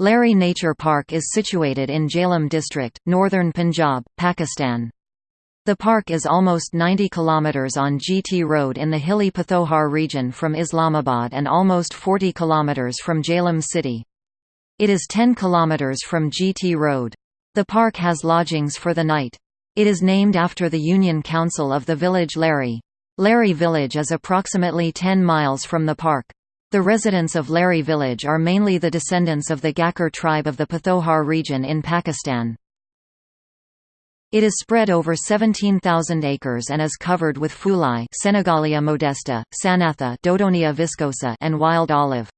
Lahri Nature Park is situated in Jhelum district, northern Punjab, Pakistan. The park is almost 90 km on GT Road in the hilly Pothohar region from Islamabad and almost 40 km from Jhelum city. It is 10 km from GT Road. The park has lodgings for the night. It is named after the Union Council of the village Lahri. Lahri village is approximately 10 miles from the park. The residents of Lahri village are mainly the descendants of the Gakhar tribe of the Pothohar region in Pakistan. It is spread over 17,000 acres and is covered with fulai Senegalia modesta, sanatha Dodonaea viscosa and wild olive.